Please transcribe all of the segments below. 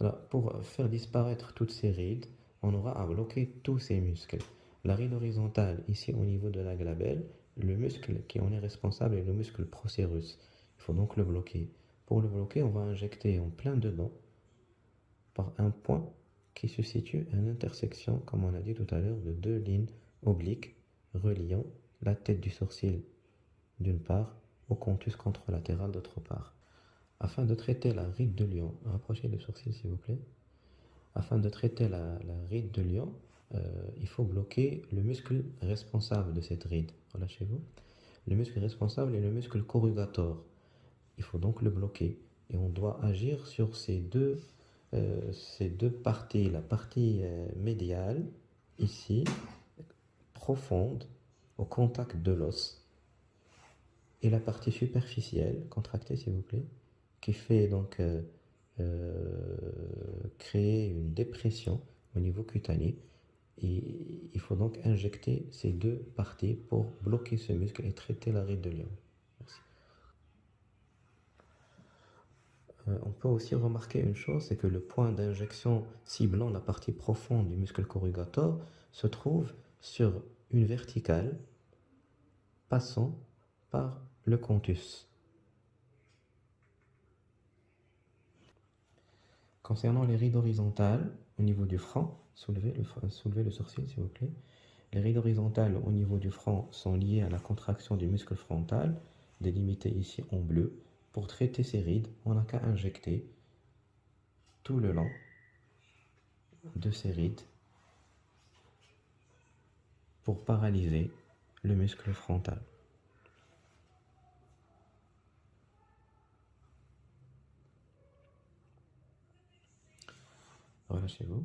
Alors, pour faire disparaître toutes ces rides, on aura à bloquer tous ces muscles. La ride horizontale, ici au niveau de la glabelle, le muscle qui en est responsable est le muscle procérus. Il faut donc le bloquer. Pour le bloquer, on va injecter en plein dedans par un point qui se situe à l'intersection, comme on a dit tout à l'heure, de deux lignes obliques reliant la tête du sourcil d'une part au contus contralatéral d'autre part. Afin de traiter la ride de lion, rapprochez le sourcil s'il vous plaît. Afin de traiter la, ride de lion, euh, il faut bloquer le muscle responsable de cette ride. Relâchez-vous. Le muscle responsable est le muscle corrugator. Il faut donc le bloquer. Et on doit agir sur ces deux, euh, ces deux parties. La partie euh, médiale, ici, profonde, au contact de l'os. Et la partie superficielle, contractée s'il vous plaît, qui fait donc créer une dépression au niveau cutané. Et il faut donc injecter ces deux parties pour bloquer ce muscle et traiter la de lion. Euh, on peut aussi remarquer une chose, c'est que le point d'injection ciblant la partie profonde du muscle corrugator se trouve sur une verticale passant par le contus. Concernant les rides horizontales, au niveau du front, soulevez le, sourcil s'il vous plaît. Les rides horizontales au niveau du front sont liées à la contraction du muscle frontal, délimité ici en bleu. Pour traiter ces rides, on n'a qu'à injecter tout le long de ces rides pour paralyser le muscle frontal. Relâchez-vous.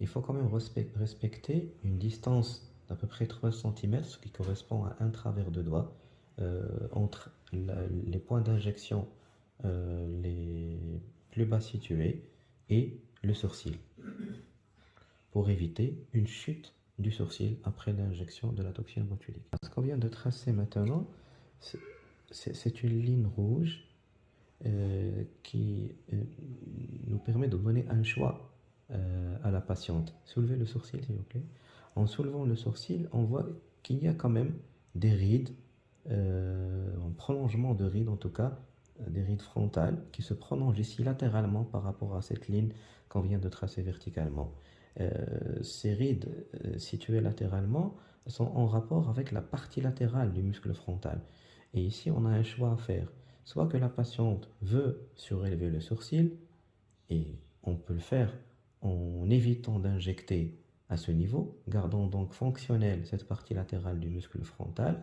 Il faut quand même respecter une distance d'à peu près 3 cm, ce qui correspond à un travers de doigt, euh, entre les points d'injection euh, les plus bas situés et le sourcil, pour éviter une chute du sourcil après l'injection de la toxine botulique. Ce qu'on vient de tracer maintenant, c'est une ligne rouge euh, qui nous permet de donner un choix euh, à la patiente. Soulevez le sourcil, s'il vous plaît. En soulevant le sourcil, on voit qu'il y a quand même des rides, euh, en prolongement de rides en tout cas, euh, des rides frontales qui se prolongent ici latéralement par rapport à cette ligne qu'on vient de tracer verticalement. ces rides situées latéralement sont en rapport avec la partie latérale du muscle frontal. Et ici, on a un choix à faire. Soit que la patiente veut surélever le sourcil, et on peut le faire en évitant d'injecter à ce niveau, gardons donc fonctionnelle cette partie latérale du muscle frontal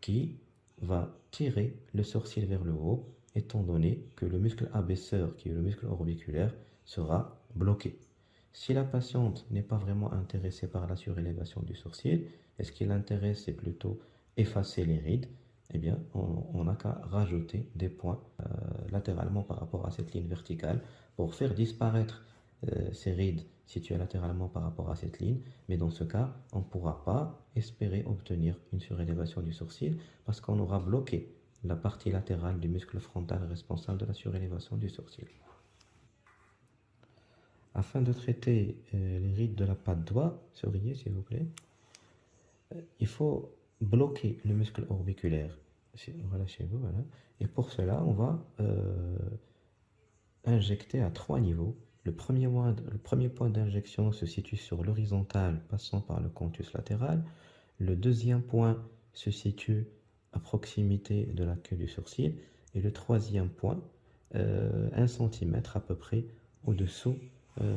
qui va tirer le sourcil vers le haut étant donné que le muscle abaisseur qui est le muscle orbiculaire sera bloqué. Si la patiente n'est pas vraiment intéressée par la surélévation du sourcil, et ce qui l'intéresse c'est plutôt effacer les rides, eh bien on n'a qu'à rajouter des points euh, latéralement par rapport à cette ligne verticale pour faire disparaître ces rides situées latéralement par rapport à cette ligne, mais dans ce cas, on ne pourra pas espérer obtenir une surélévation du sourcil parce qu'on aura bloqué la partie latérale du muscle frontal responsable de la surélévation du sourcil. Afin de traiter euh, les rides de la patte doigt, souriez s'il vous plaît, euh, il faut bloquer le muscle orbiculaire. Relâchez-vous, voilà. Et pour cela, on va injecter à trois niveaux le premier, point d'injection se situe sur l'horizontale passant par le contus latéral. Le deuxième point se situe à proximité de la queue du sourcil. Et le troisième point, euh, 1 cm à peu près au-dessous euh,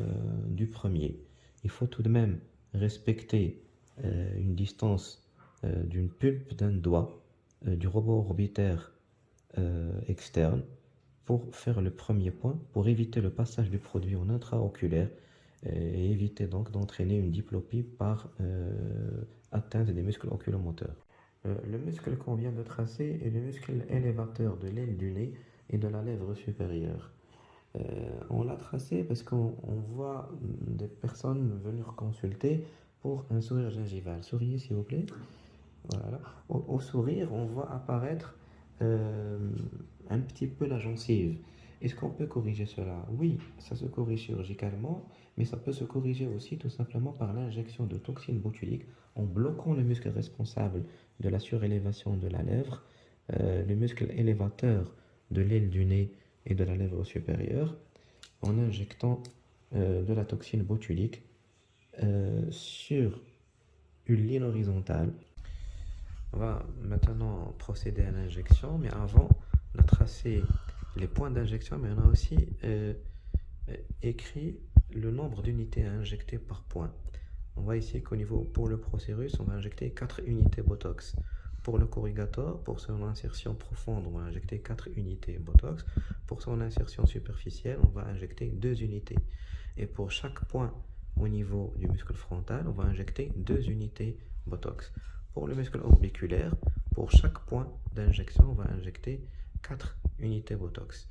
du premier. Il faut tout de même respecter euh, une distance euh, d'une pulpe d'un doigt du robot orbitaire externe pour faire le premier point, pour éviter le passage du produit en intraoculaire et éviter donc d'entraîner une diplopie par euh, atteinte des muscles oculomoteurs. Euh, le muscle qu'on vient de tracer est le muscle élévateur de l'aile du nez et de la lèvre supérieure. Euh, on l'a tracé parce qu'on voit des personnes venir consulter pour un sourire gingival. Souriez s'il vous plaît. Voilà. au, sourire, on voit apparaître un petit peu la gencive. Est-ce qu'on peut corriger cela? Oui, ça se corrige chirurgicalement, mais ça peut se corriger aussi tout simplement par l'injection de toxines botuliques en bloquant le muscle responsable de la surélévation de la lèvre, euh, le muscle élévateur de l'aile du nez et de la lèvre supérieure, en injectant euh, de la toxine botulique euh, sur une ligne horizontale. On va maintenant procéder à l'injection, mais avant, on a tracé les points d'injection, mais on a aussi euh, écrit le nombre d'unités à injecter par point. On voit ici qu'au niveau, pour le procérus, on va injecter 4 unités Botox. Pour le corrugator, pour son insertion profonde, on va injecter 4 unités Botox. Pour son insertion superficielle, on va injecter 2 unités. Et pour chaque point au niveau du muscle frontal, on va injecter 2 unités Botox. Pour le muscle orbiculaire, pour chaque point d'injection, on va injecter 4 unités Botox.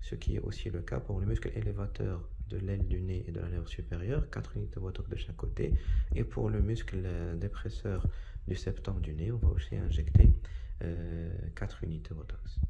Ce qui est aussi le cas pour le muscle élévateur de l'aile du nez et de la lèvre supérieure, 4 unités Botox de chaque côté. Et pour le muscle euh, dépresseur du septum du nez, on va aussi injecter 4 euh, unités Botox.